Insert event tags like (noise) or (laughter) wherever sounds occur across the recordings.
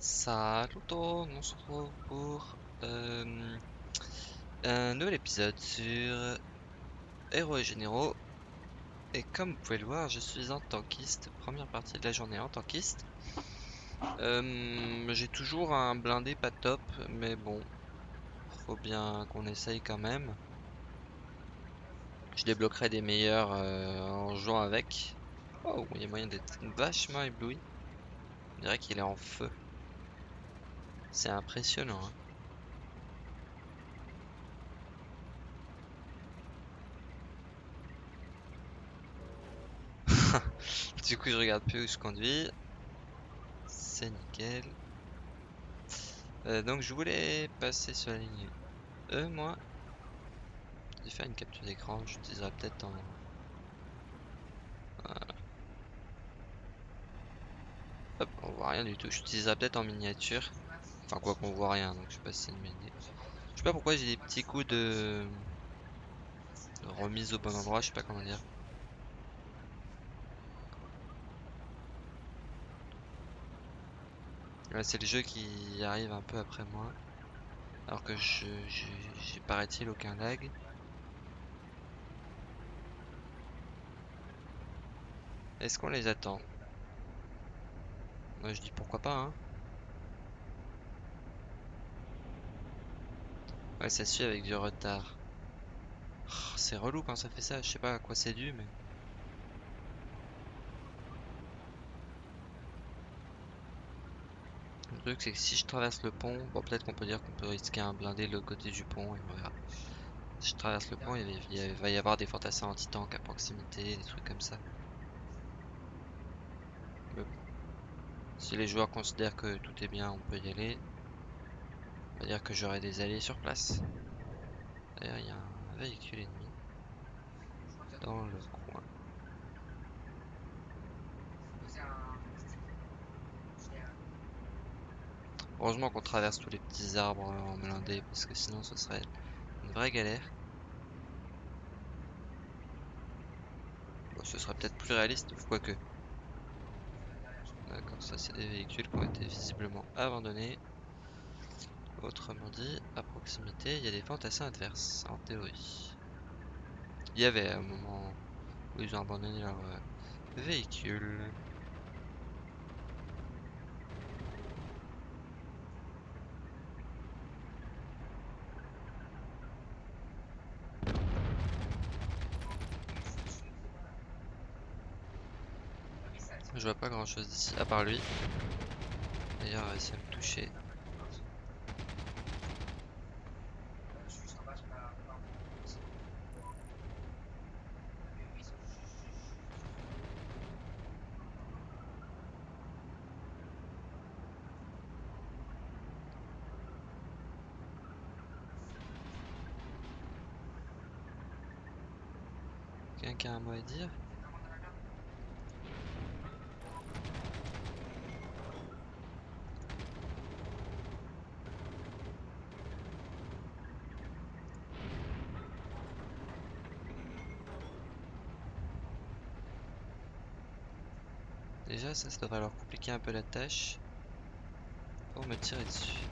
Salut tout le monde, on se retrouve pour euh, un nouvel épisode sur Héros et Généraux. Et comme vous pouvez le voir, je suis en tankiste, première partie de la journée en tankiste. Euh, J'ai toujours un blindé pas top, mais bon, faut bien qu'on essaye quand même. Je débloquerai des meilleurs euh, en jouant avec. Oh, il y a moyen d'être vachement ébloui. On dirait qu'il est en feu. C'est impressionnant. Hein. (laughs) du coup, je regarde plus où je conduis. C'est nickel. Euh, donc, je voulais passer sur la ligne E, moi. J'ai fait une capture d'écran. J'utiliserai peut-être en. Hop, on voit rien du tout. J'utiliserai peut-être en miniature. Enfin, quoi qu'on voit rien, donc je sais pas si c'est une bonne idée. Je sais pas pourquoi j'ai des petits coups de... remise au bon endroit, je sais pas comment dire. c'est le jeu qui arrive un peu après moi. Alors que je j'ai paraît-il aucun lag. Est-ce qu'on les attend? Moi je dis pourquoi pas hein. Ouais ça suit avec du retard. Oh, c'est relou quand ça fait ça, je sais pas à quoi c'est dû mais... Le truc c'est que si je traverse le pont, bon peut-être qu'on peut dire qu'on peut risquer un blindé de l'autre côté du pont et on verra. Si je traverse le pont, il, va y avoir des fantassins anti-tank à proximité, des trucs comme ça. Si les joueurs considèrent que tout est bien, on peut y aller. On va dire que j'aurai des alliés sur place. D'ailleurs, il y a un véhicule ennemi dans le coin. Heureusement qu'on traverse tous les petits arbres en blindé parce que sinon ce serait une vraie galère. Bon, ce serait peut-être plus réaliste, quoique. D'accord, ça c'est des véhicules qui ont été visiblement abandonnés. Autrement dit, à proximité, il y a des fantassins adverses, en théorie. Il y avait un moment où ils ont abandonné leur euh, véhicule. Je vois pas grand chose d'ici, à part lui. D'ailleurs, il va essayer de me toucher. Quelqu'un mot à dire Déjà ça, ça devrait leur compliquer un peu la tâche pour me tirer dessus.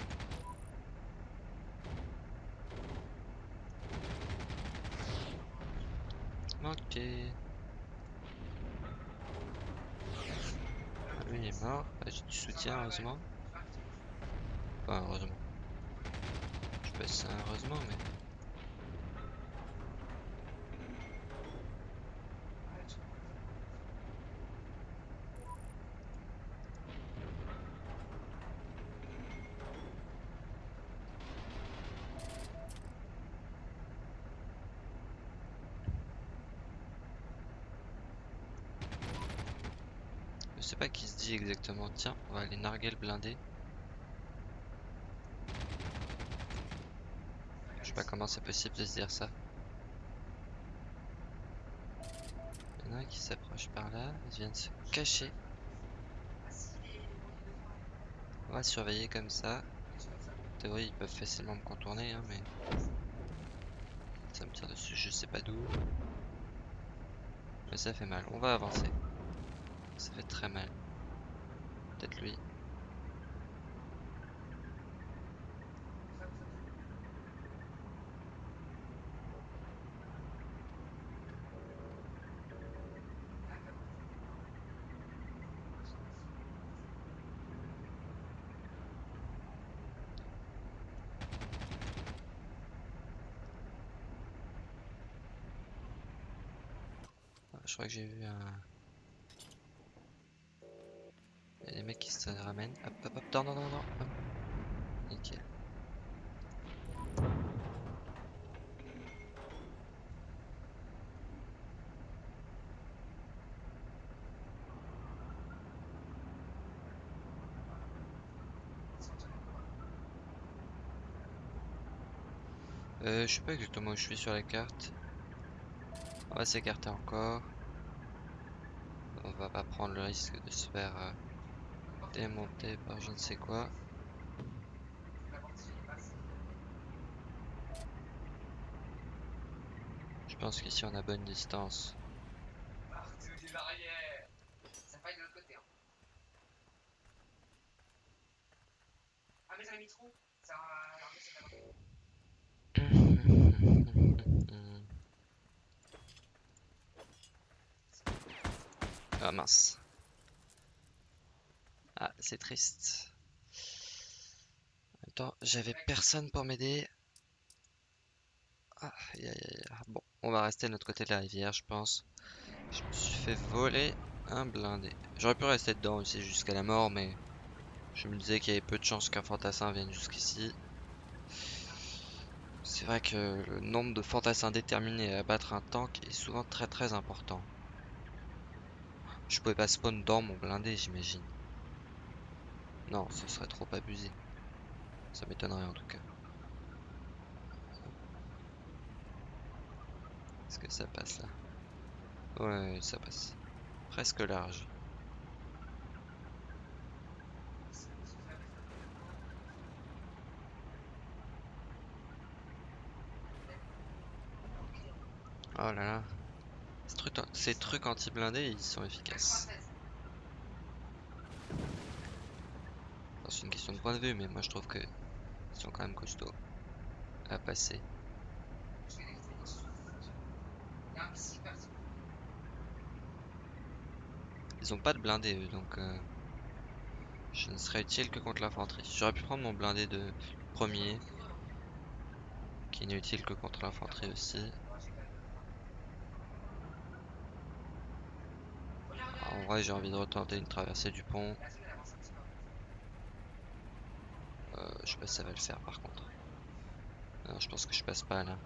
Ok. Ah, lui il est mort. Ah, J'ai du soutien heureusement. Enfin heureusement. Je sais pas si c'est heureusement mais... sais pas qui se dit exactement. Tiens, on va aller narguer le blindé. Je sais pas comment c'est possible de se dire ça. Il y en a un qui s'approche par là. Il vient de se cacher. On va surveiller comme ça. En théorie, ils peuvent facilement me contourner, hein, mais... Ça me tire dessus, je sais pas d'où. Mais ça fait mal. On va avancer très mal. Peut-être lui. je crois que j'ai vu un, Qui se ramènent. Hop, hop, hop, non, non, non, non. Nickel. Euh, je sais pas exactement où je suis sur la carte. On va s'écarter encore. On va pas prendre le risque de se faire euh, démonter par je ne sais quoi. Je pense qu'ici on a bonne distance. Ça faille de l'autre côté. Hein. Ah, mais mis trop. Ça. Ah mince. Ah, c'est triste. Attends, j'avais personne pour m'aider. Ah. Bon, on va rester de l'autre côté de la rivière, je pense. Je me suis fait voler un blindé. J'aurais pu rester dedans aussi jusqu'à la mort, mais je me disais qu'il y avait peu de chances qu'un fantassin vienne jusqu'ici. C'est vrai que le nombre de fantassins déterminés à abattre un tank est souvent très très important. Je pouvais pas spawn dans mon blindé, j'imagine. Non, ce serait trop abusé. Ça m'étonnerait en tout cas. Est-ce que ça passe là? Ouais, ça passe. Presque large. Oh là là. Ces trucs, anti-blindés, ils sont efficaces. C'est une question de point de vue, mais moi je trouve que ils sont quand même costauds à passer. Ils ont pas de blindé eux, donc euh, je ne serais utile que contre l'infanterie. J'aurais pu prendre mon blindé de premier, qui n'est utile que contre l'infanterie aussi. En vrai, j'ai envie de retenter une traversée du pont. Euh, je sais pas si ça va le faire par contre. Non, je pense que je passe pas là.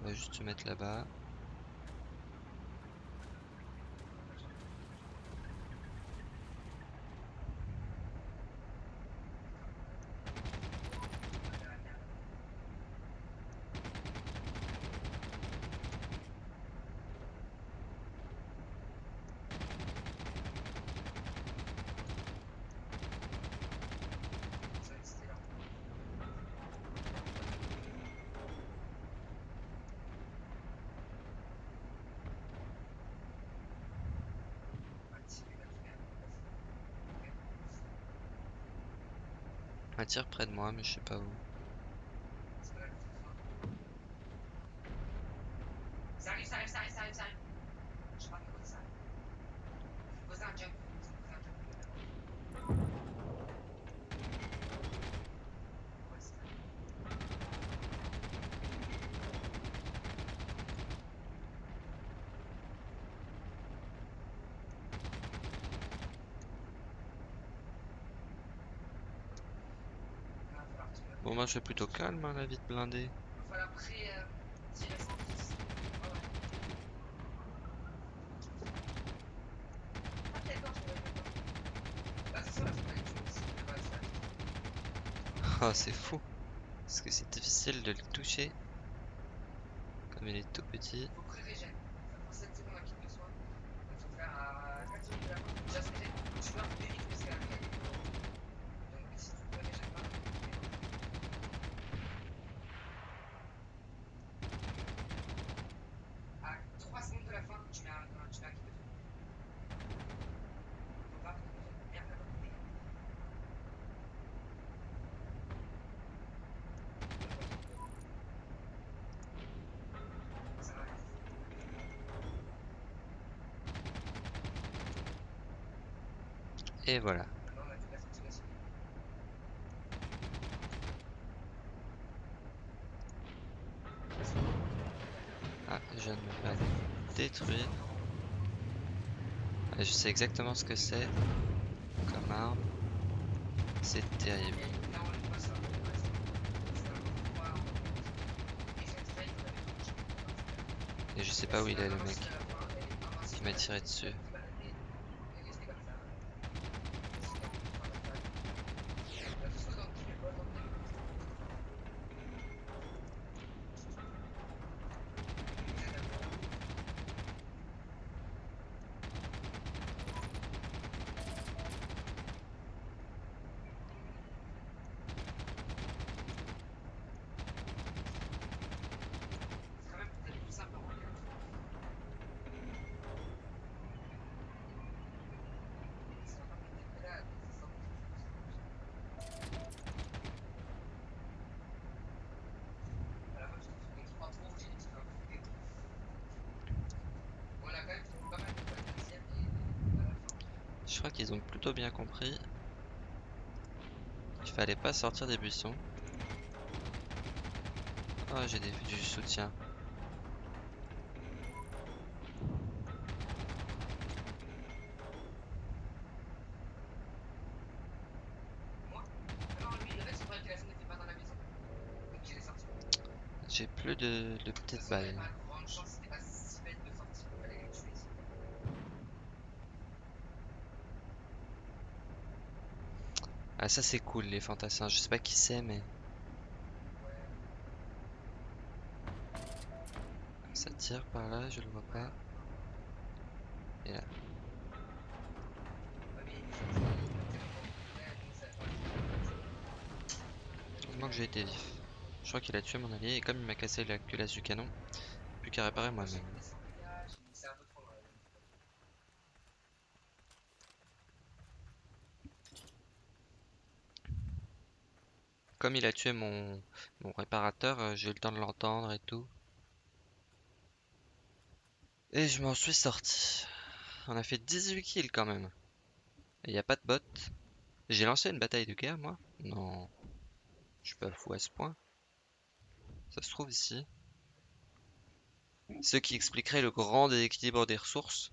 On va juste se mettre là-bas. Un tir près de moi, mais je sais pas où. Ça arrive, ça arrive, ça arrive, ça arrive, ça arrive. Je sais pas comment ça arrive. Posez un jump. Posez un jump. Ouais, c'est ça. Il va falloir que tu me- Bon, moi je suis plutôt calme, hein, la vie de blindé. Ah, c'est fou. Parce que c'est difficile de le toucher. Comme il est tout petit. Et voilà. Ah, je ne me la détruire. Je sais exactement ce que c'est comme arme. C'est terrible. Et je sais pas où il est le mec qui m'a tiré dessus. Je crois qu'ils ont plutôt bien compris qu'il fallait pas sortir des buissons. Oh, j'ai du soutien. J'ai plus de, de petites balles. pas grande chance, c'était pas si bête de sortir. Il fallait les tuer. Ah, ça c'est cool, les fantassins. Je sais pas qui c'est, mais ça tire par là, je le vois pas. Et là. Moi que j'ai été vif. Je crois qu'il a tué mon allié et comme il m'a cassé la culasse du canon, plus qu'à réparer moi-même. mis des sangliers, j'ai mis- c'est un peu trop loin, là. Comme il a tué mon, réparateur, euh, j'ai eu le temps de l'entendre et tout. Et je m'en suis sorti. On a fait 18 kills quand même. Et y a pas de bot. J'ai lancé une bataille de guerre moi Non. Je suis pas fou à ce point. Ça se trouve ici. Ce qui expliquerait le grand déséquilibre des ressources.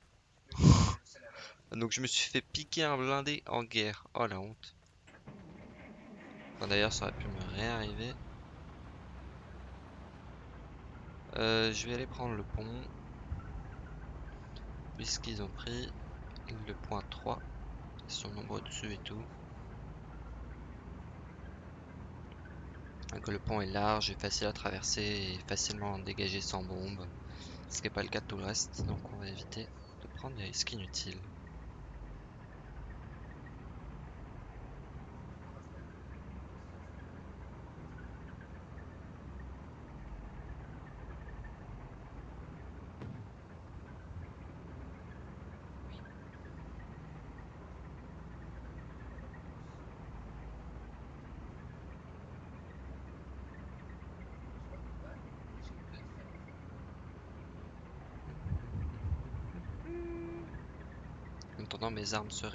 (laughs) Donc je me suis fait piquer un blindé en guerre. Oh la honte. D'ailleurs ça aurait pu me réarriver. Euh, je vais aller prendre le pont. Puisqu'ils ont pris le point 3. Ils sont nombreux dessus et tout. Le pont est large et facile à traverser et facilement dégagé sans bombe. Ce qui n'est pas le cas de tout le reste. Donc on va éviter de prendre des risques inutiles. En attendant, mes armes se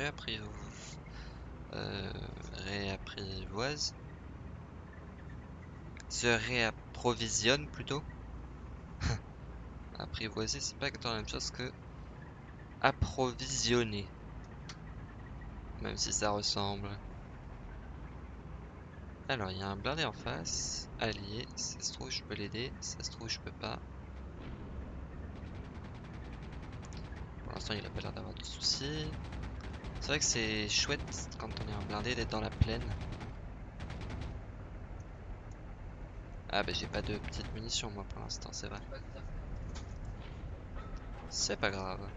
euh, réapprivoisent. Se réapprovisionnent plutôt. (laughs) Apprivoiser, c'est pas exactement la même chose que approvisionner. Même si ça ressemble. Alors, il y a un blindé en face, allié. Ça se trouve, je peux l'aider. Ça se trouve, je peux pas. Il a pas l'air d'avoir de soucis. C'est vrai que c'est chouette quand on est en blindé d'être dans la plaine. Ah bah j'ai pas de petites munitions moi pour l'instant, c'est vrai. C'est pas grave.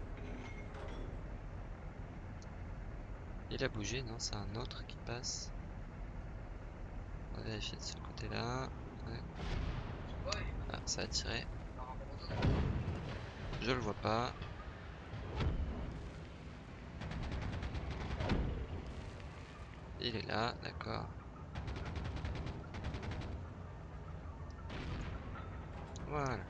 Il a bougé, non C'est un autre qui passe. On va vérifier de ce côté-là. Ouais. Ah, ça a tiré. Je le vois pas. Il est là, d'accord. Voilà.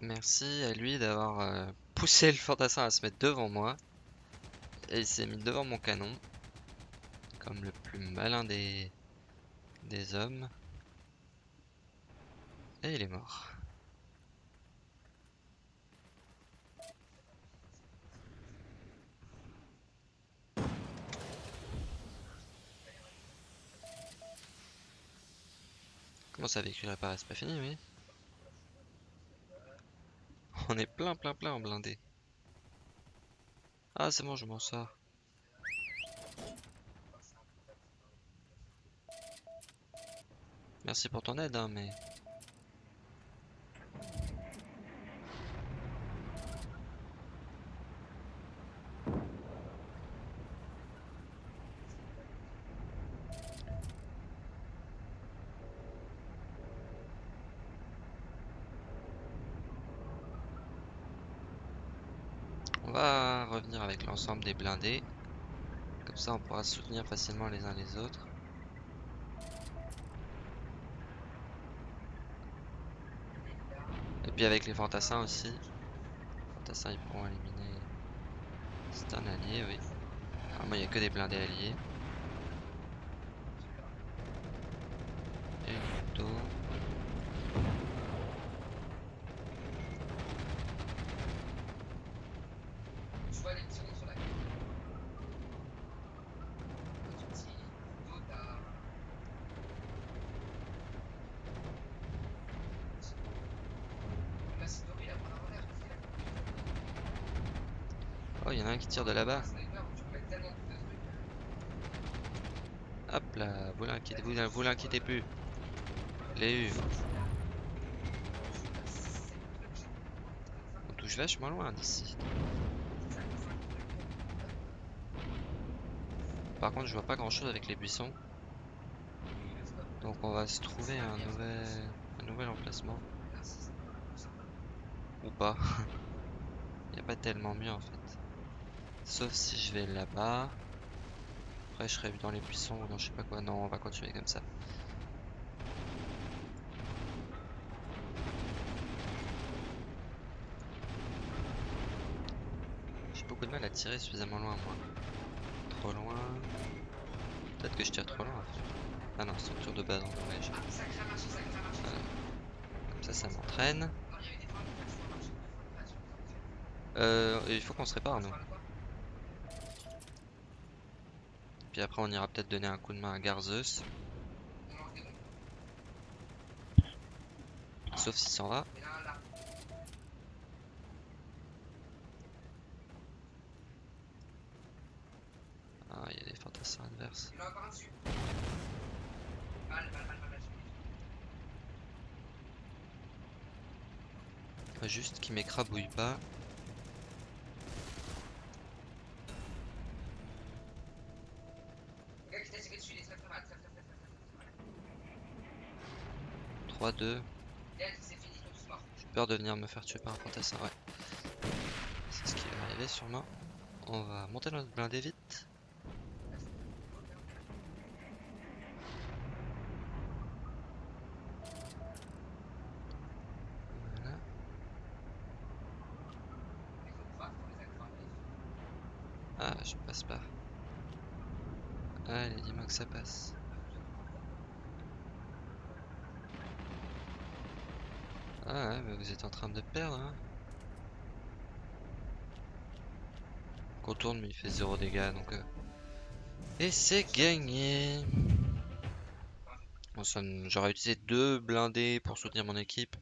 Merci à lui d'avoir euh, poussé le fantassin à se mettre devant moi. Et il s'est mis devant mon canon. Comme le plus malin des, des hommes. Et il est mort. Comment ça vécu réparé C'est pas fini, oui (laughs) On est plein, plein, plein en blindé. Ah, c'est bon, je m'en sors. Merci pour ton aide, hein, mais... On va revenir avec l'ensemble des blindés. Comme ça, on pourra se soutenir facilement les uns les autres. Et puis avec les fantassins aussi. Les fantassins, ils pourront éliminer... C'est un allié, oui. Alors moi, il n'y a que des blindés alliés. Et une auto. Je vois les petits ronds sur la carte. Petit petit dos, t'as. Là, c'est Dory, il a pas l'air parce qu'il a Oh, il y en a un qui tire de là-bas. un sniper où tu peux mettre de trucs. Hop là, vous l'inquiétez, vous, vous l'inquiétez plus. Les U. On touche vachement loin d'ici. Par contre, je vois pas grand chose avec les buissons. Donc on va se trouver un nouvel, un nouvel emplacement. Ou pas. (laughs) Il n'y a pas tellement mieux en fait. Sauf si je vais là-bas. Après je serai dans les buissons ou dans je sais pas quoi. Non, on va continuer comme ça. J'ai beaucoup de mal à tirer suffisamment loin moi. Trop loin. Peut-être que je tire trop loin. Ah non, structure de base en ça crée marché. Comme ça, ça m'entraîne. Euh, il faut qu'on se répare nous. marchait pas. Puis après on ira peut-être donner un coup de main à Garzeus. Sauf s'il s'en va. Ah, il y a des fantassins adverses. Juste qu'il m'écrabouille pas. J'ai peur de venir me faire tuer par un fantassin, ouais. C'est ce qui va arriver sûrement. On va monter notre blindé vite. Voilà. Ah, je passe pas. Allez, dis-moi que ça passe. Ah mais vous êtes en train de perdre, hein. Contourne, mais il fait 0 dégâts, donc... euh. Et c'est gagné J'aurais utilisé deux blindés pour soutenir mon équipe.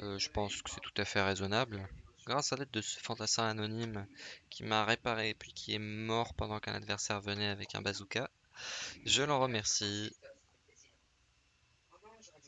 Euh, je pense que c'est tout à fait raisonnable. Grâce à l'aide de ce fantassin anonyme qui m'a réparé puis qui est mort pendant qu'un adversaire venait avec un bazooka, je l'en remercie.